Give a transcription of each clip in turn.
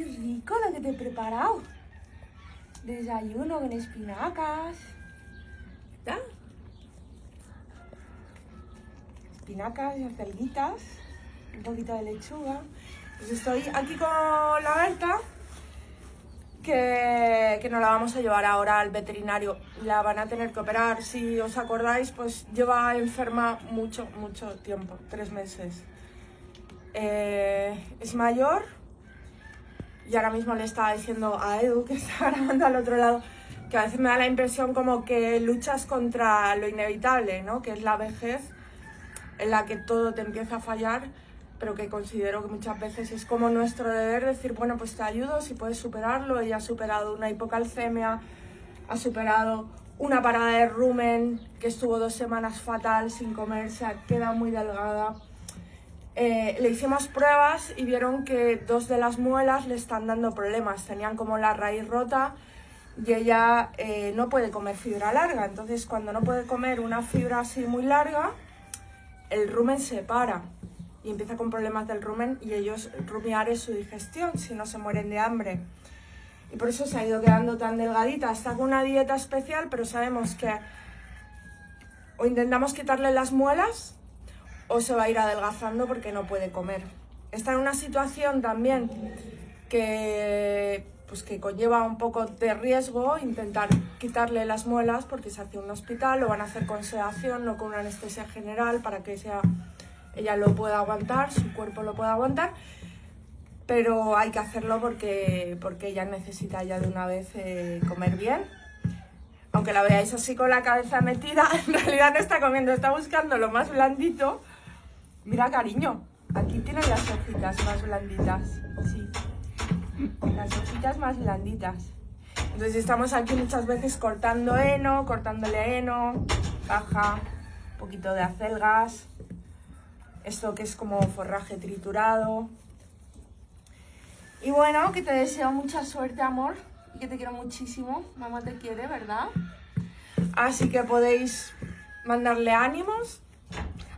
qué rico lo que te he preparado. Desayuno con espinacas. ¿Está? Espinacas y acelguitas. Un poquito de lechuga. Pues estoy aquí con la Berta. Que, que nos la vamos a llevar ahora al veterinario. La van a tener que operar. Si os acordáis, pues lleva enferma mucho, mucho tiempo. Tres meses. Eh, es mayor y ahora mismo le estaba diciendo a Edu, que está grabando al otro lado, que a veces me da la impresión como que luchas contra lo inevitable, ¿no? Que es la vejez en la que todo te empieza a fallar, pero que considero que muchas veces es como nuestro deber decir, bueno, pues te ayudo si puedes superarlo. Ella ha superado una hipocalcemia, ha superado una parada de rumen que estuvo dos semanas fatal sin comer, se ha quedado muy delgada eh, le hicimos pruebas y vieron que dos de las muelas le están dando problemas. Tenían como la raíz rota y ella eh, no puede comer fibra larga. Entonces, cuando no puede comer una fibra así muy larga, el rumen se para y empieza con problemas del rumen y ellos rumiar es su digestión, si no se mueren de hambre. Y por eso se ha ido quedando tan delgadita. Está con una dieta especial, pero sabemos que o intentamos quitarle las muelas o se va a ir adelgazando porque no puede comer. Está en una situación también que, pues que conlleva un poco de riesgo intentar quitarle las muelas porque se hace un hospital, lo van a hacer con sedación, no con una anestesia general para que sea, ella lo pueda aguantar, su cuerpo lo pueda aguantar, pero hay que hacerlo porque, porque ella necesita ya de una vez eh, comer bien. Aunque la veáis así con la cabeza metida, en realidad no está comiendo, está buscando lo más blandito Mira, cariño, aquí tienes las hojitas más blanditas. Sí, las hojitas más blanditas. Entonces estamos aquí muchas veces cortando heno, cortándole heno, caja, un poquito de acelgas, esto que es como forraje triturado. Y bueno, que te deseo mucha suerte, amor, y que te quiero muchísimo. Mamá te quiere, ¿verdad? Así que podéis mandarle ánimos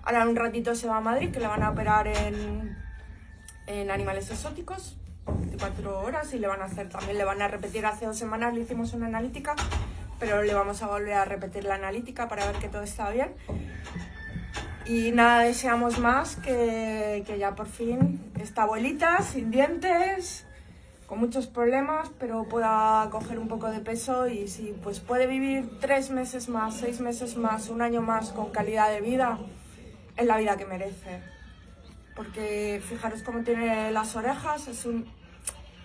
Ahora un ratito se va a Madrid, que le van a operar en, en animales exóticos, 24 horas, y le van a hacer también, le van a repetir, hace dos semanas le hicimos una analítica, pero le vamos a volver a repetir la analítica para ver que todo está bien. Y nada, deseamos más que, que ya por fin esta abuelita sin dientes, con muchos problemas, pero pueda coger un poco de peso y si pues puede vivir tres meses más, seis meses más, un año más con calidad de vida, es la vida que merece. Porque fijaros cómo tiene las orejas, es, un,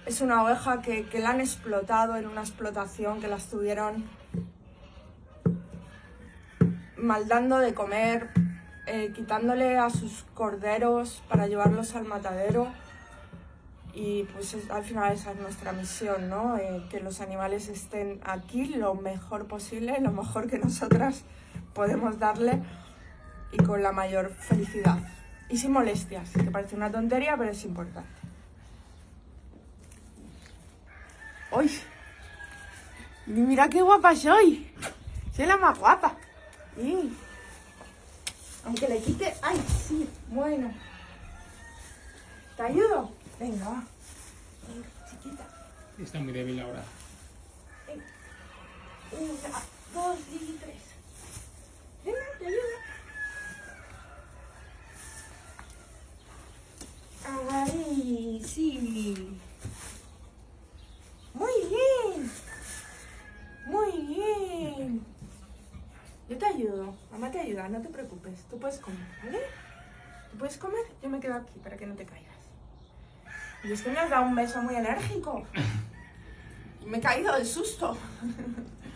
es una oveja que, que la han explotado en una explotación, que la estuvieron maldando de comer, eh, quitándole a sus corderos para llevarlos al matadero. Y pues al final esa es nuestra misión, ¿no? Eh, que los animales estén aquí lo mejor posible, lo mejor que nosotras podemos darle y con la mayor felicidad. Y sin molestias, que parece una tontería, pero es importante. ¡Uy! Mira qué guapa soy. Soy la más guapa. Aunque le quite... ¡Ay, sí! Bueno. ¿Te ayudo? Venga, va. chiquita. Está muy débil ahora. Una, dos y tres. Venga, te ayudo. Ay, sí. Muy bien. Muy bien. Yo te ayudo. Mamá te ayuda, no te preocupes. Tú puedes comer, ¿vale? ¿Tú puedes comer? Yo me quedo aquí para que no te caigas. Y es que me has dado un beso muy enérgico. Me he caído del susto.